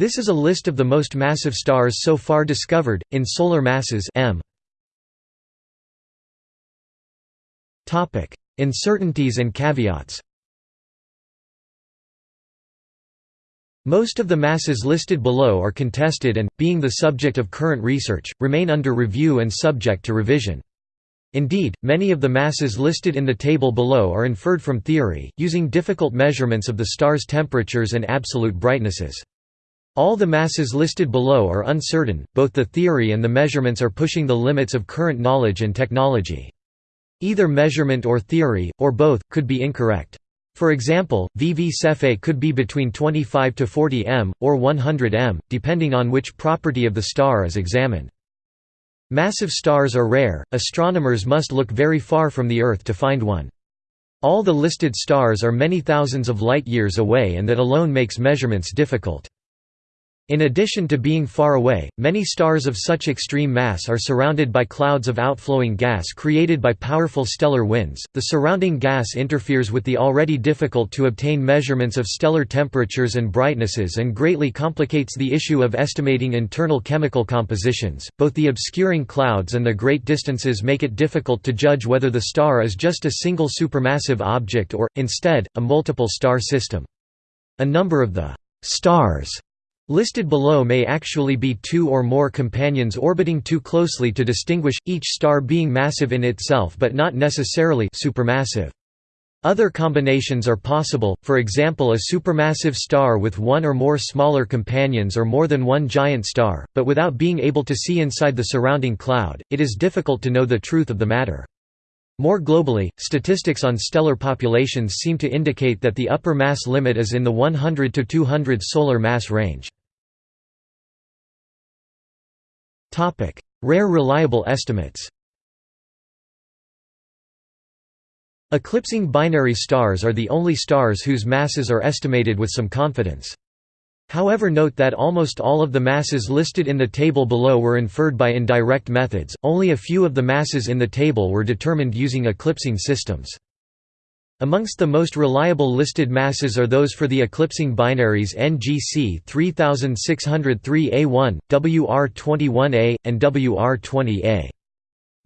This is a list of the most massive stars so far discovered, in solar masses m. Uncertainties and caveats Most of the masses listed below are contested and, being the subject of current research, remain under review and subject to revision. Indeed, many of the masses listed in the table below are inferred from theory, using difficult measurements of the star's temperatures and absolute brightnesses. All the masses listed below are uncertain, both the theory and the measurements are pushing the limits of current knowledge and technology. Either measurement or theory, or both, could be incorrect. For example, VV Cephei could be between 25 to 40 m, or 100 m, depending on which property of the star is examined. Massive stars are rare, astronomers must look very far from the Earth to find one. All the listed stars are many thousands of light-years away and that alone makes measurements difficult. In addition to being far away, many stars of such extreme mass are surrounded by clouds of outflowing gas created by powerful stellar winds. The surrounding gas interferes with the already difficult to obtain measurements of stellar temperatures and brightnesses and greatly complicates the issue of estimating internal chemical compositions. Both the obscuring clouds and the great distances make it difficult to judge whether the star is just a single supermassive object or, instead, a multiple star system. A number of the stars Listed below may actually be two or more companions orbiting too closely to distinguish, each star being massive in itself but not necessarily supermassive. Other combinations are possible, for example a supermassive star with one or more smaller companions or more than one giant star, but without being able to see inside the surrounding cloud, it is difficult to know the truth of the matter. More globally, statistics on stellar populations seem to indicate that the upper mass limit is in the 100 to 200 solar mass range. Rare reliable estimates Eclipsing binary stars are the only stars whose masses are estimated with some confidence. However note that almost all of the masses listed in the table below were inferred by indirect methods, only a few of the masses in the table were determined using eclipsing systems. Amongst the most reliable listed masses are those for the eclipsing binaries NGC 3603A1, WR21A, and WR20A.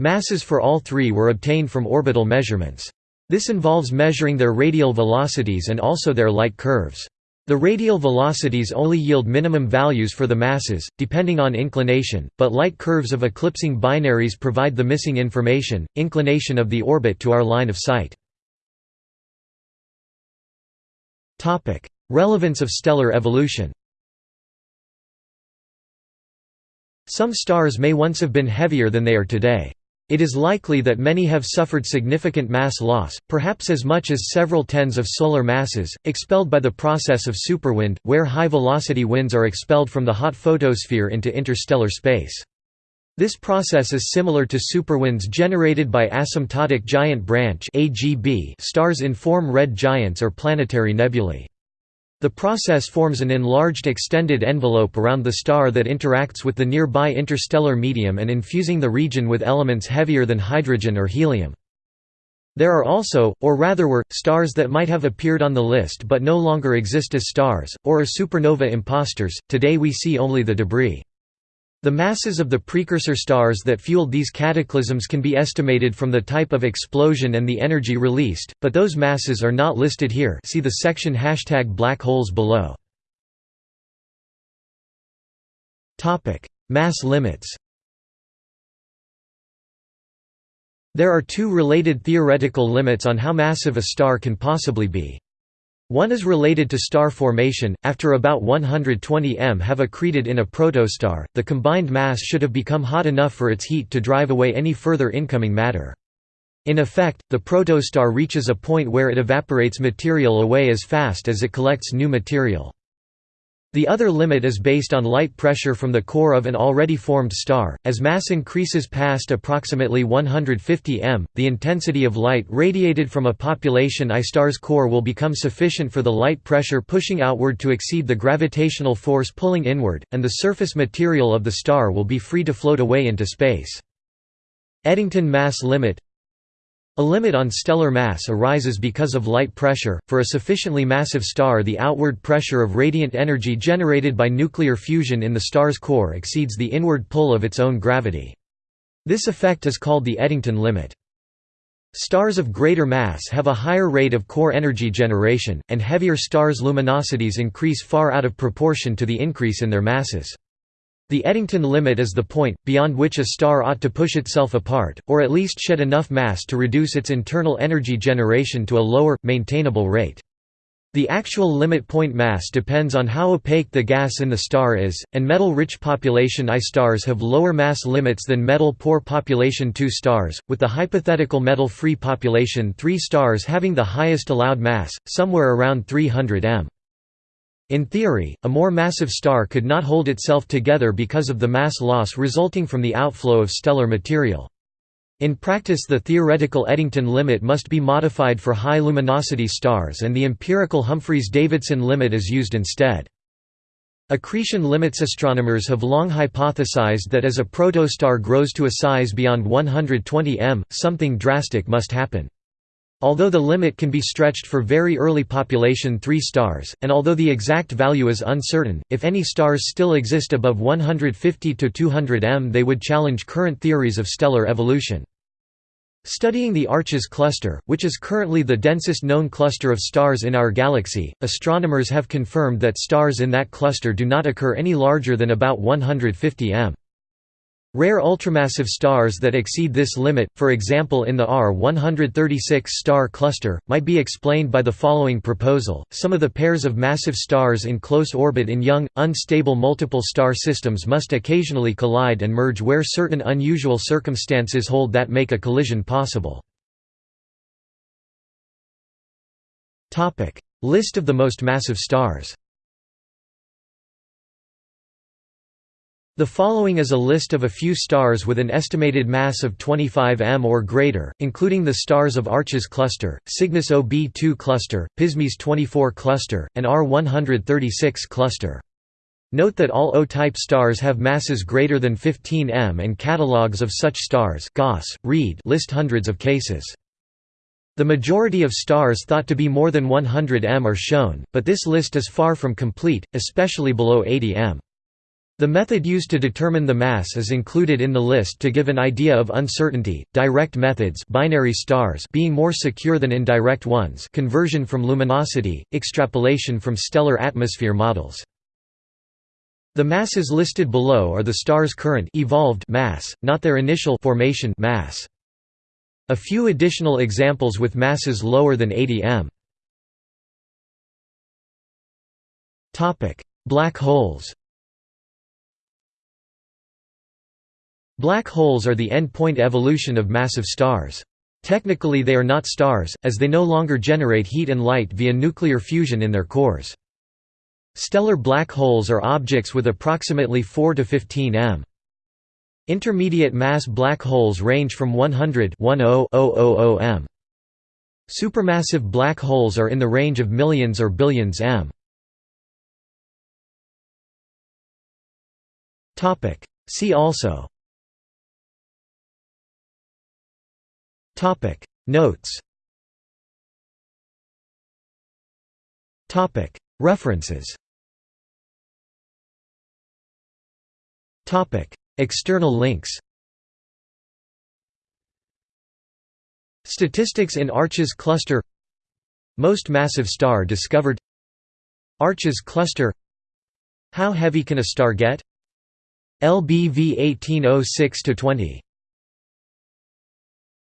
Masses for all three were obtained from orbital measurements. This involves measuring their radial velocities and also their light curves. The radial velocities only yield minimum values for the masses, depending on inclination, but light curves of eclipsing binaries provide the missing information, inclination of the orbit to our line of sight. Relevance of stellar evolution Some stars may once have been heavier than they are today. It is likely that many have suffered significant mass loss, perhaps as much as several tens of solar masses, expelled by the process of superwind, where high-velocity winds are expelled from the hot photosphere into interstellar space. This process is similar to superwinds generated by asymptotic giant branch stars in form red giants or planetary nebulae. The process forms an enlarged extended envelope around the star that interacts with the nearby interstellar medium and infusing the region with elements heavier than hydrogen or helium. There are also, or rather were, stars that might have appeared on the list but no longer exist as stars, or are supernova imposters, today we see only the debris. The masses of the precursor stars that fueled these cataclysms can be estimated from the type of explosion and the energy released, but those masses are not listed here see the section hashtag black holes below. Mass limits There are two related theoretical limits on how massive a star can possibly be. One is related to star formation. After about 120 m have accreted in a protostar, the combined mass should have become hot enough for its heat to drive away any further incoming matter. In effect, the protostar reaches a point where it evaporates material away as fast as it collects new material. The other limit is based on light pressure from the core of an already formed star. As mass increases past approximately 150 m, the intensity of light radiated from a population I star's core will become sufficient for the light pressure pushing outward to exceed the gravitational force pulling inward, and the surface material of the star will be free to float away into space. Eddington mass limit A limit on stellar mass arises because of light pressure. For a sufficiently massive star, the outward pressure of radiant energy generated by nuclear fusion in the star's core exceeds the inward pull of its own gravity. This effect is called the Eddington limit. Stars of greater mass have a higher rate of core energy generation, and heavier stars' luminosities increase far out of proportion to the increase in their masses. The Eddington limit is the point, beyond which a star ought to push itself apart, or at least shed enough mass to reduce its internal energy generation to a lower, maintainable rate. The actual limit point mass depends on how opaque the gas in the star is, and metal-rich population I stars have lower mass limits than metal-poor population II stars, with the hypothetical metal-free population III stars having the highest allowed mass, somewhere around 300 m. In theory, a more massive star could not hold itself together because of the mass loss resulting from the outflow of stellar material. In practice the theoretical Eddington limit must be modified for high luminosity stars and the empirical Humphreys-Davidson limit is used instead. Accretion limits astronomers have long hypothesized that as a protostar grows to a size beyond 120 m, something drastic must happen. Although the limit can be stretched for very early population 3 stars, and although the exact value is uncertain, if any stars still exist above 150 to 200 m they would challenge current theories of stellar evolution. Studying the Arches cluster, which is currently the densest known cluster of stars in our galaxy, astronomers have confirmed that stars in that cluster do not occur any larger than about 150 m. Rare ultramassive stars that exceed this limit, for example in the R136 star cluster, might be explained by the following proposal. Some of the pairs of massive stars in close orbit in young, unstable multiple star systems must occasionally collide and merge where certain unusual circumstances hold that make a collision possible. List of the most massive stars The following is a list of a few stars with an estimated mass of 25 m or greater, including the stars of Arches cluster, Cygnus OB2 cluster, Pismis 24 cluster, and R136 cluster. Note that all O-type stars have masses greater than 15 m and catalogues of such stars Goss, Reid list hundreds of cases. The majority of stars thought to be more than 100 m are shown, but this list is far from complete, especially below 80 m. The method used to determine the mass is included in the list to give an idea of uncertainty. Direct methods, binary stars, being more secure than indirect ones, conversion from luminosity, extrapolation from stellar atmosphere models. The masses listed below are the star's current evolved mass, not their initial formation mass. A few additional examples with masses lower than 80 m. Topic: Black holes. Black holes are the end-point evolution of massive stars. Technically they are not stars, as they no longer generate heat and light via nuclear fusion in their cores. Stellar black holes are objects with approximately 4 to 15 m. Intermediate mass black holes range from 100 m. Supermassive black holes are in the range of millions or billions m. See also Topic. Notes. Topic. References. Topic. External links. Statistics in Arches cluster. Most massive star discovered. Arches cluster. How heavy can a star get? LBV 1806-20